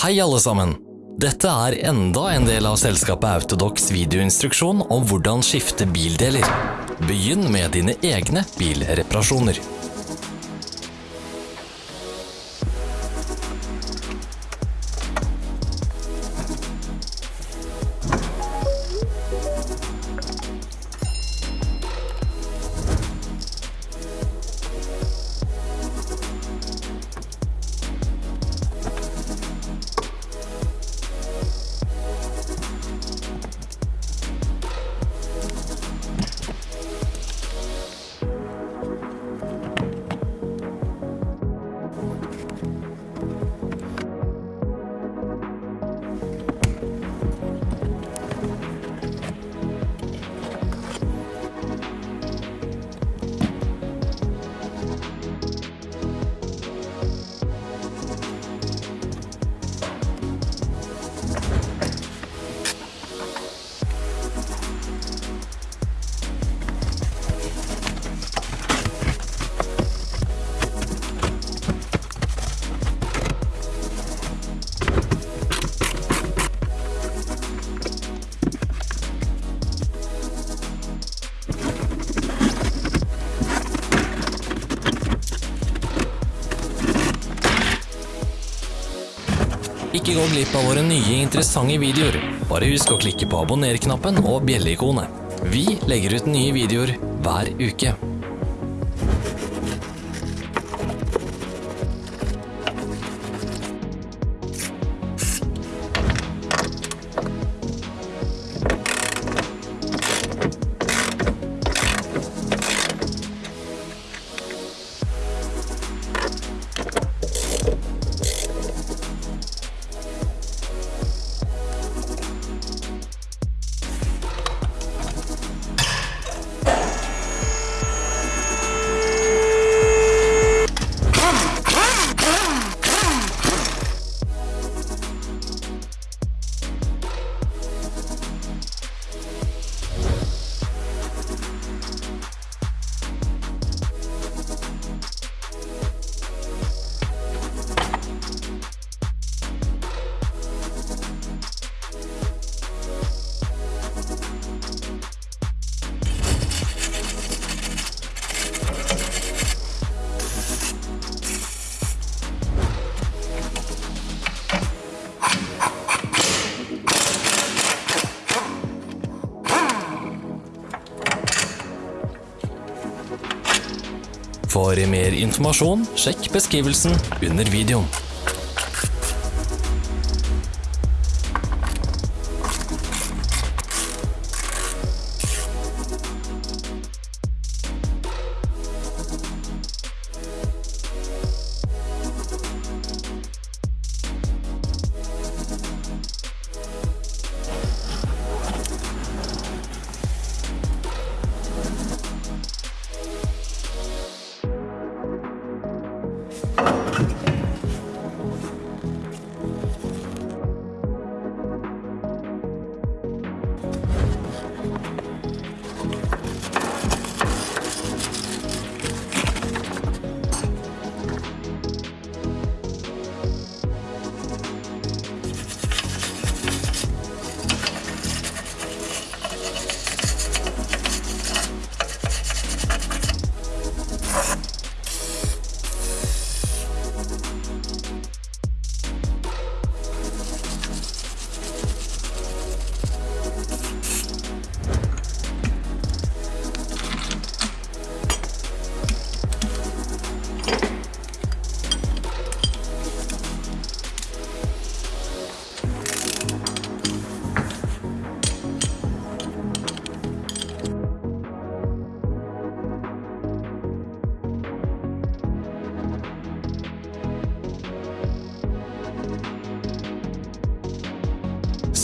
Hei alle sammen! Dette er enda en del av selskapet Autodox videoinstruksjon om hvordan skifte bildeler. Begynn med dine egne bilreparasjoner. Ikke gå glipp av våre nye interessante videoer. Bare husk å klikke på abonner-knappen og bjelleikonet. Vi legger ut nye videoer hver uke. For mer informasjon, sjekk beskrivelsen under videoen.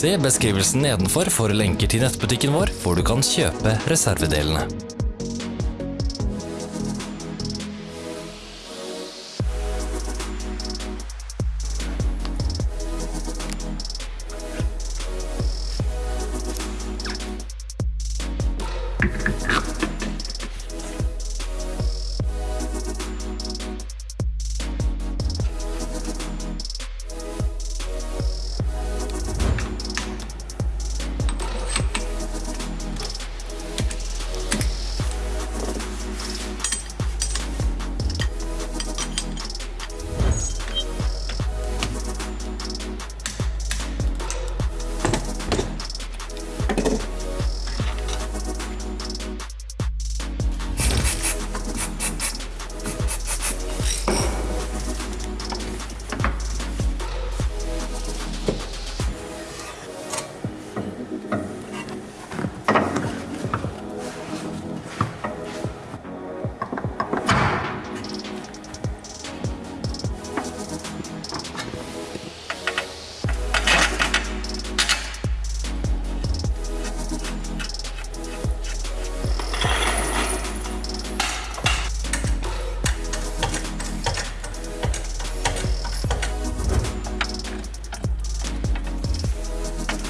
Se beskrivelsen nedenfor for lenker til nettbutikken vår, hvor du kan kjøpe reservedelene.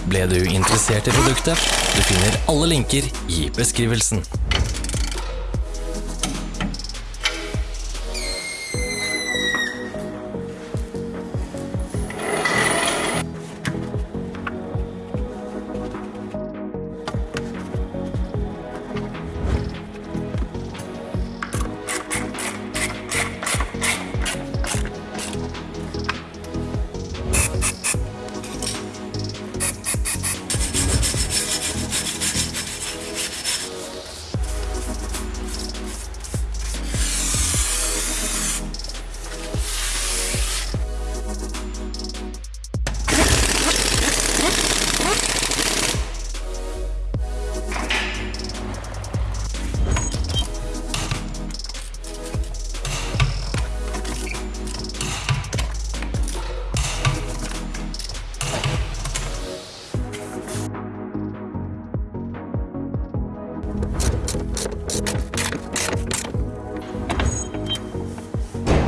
Ble du interessert i produktet? Du finner alle linker i beskrivelsen.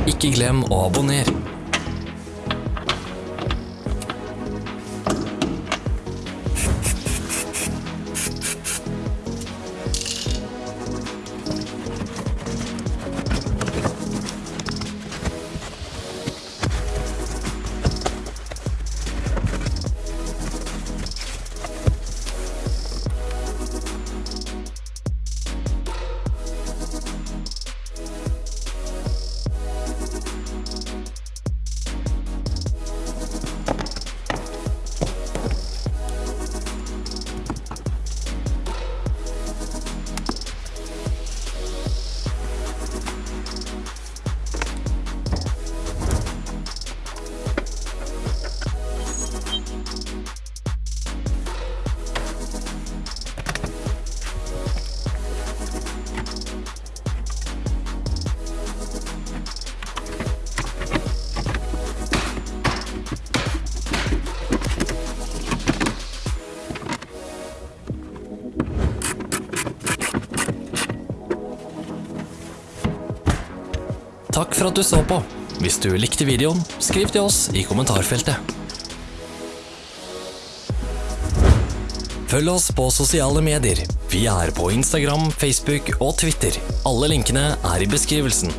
Ikke glem å abonnere. Takk for at du så på. Hvis du likte videoen, skriv til oss i kommentarfeltet. Følg oss på sosiale medier. Vi er på Instagram, Facebook og Twitter. Alle linkene er i beskrivelsen.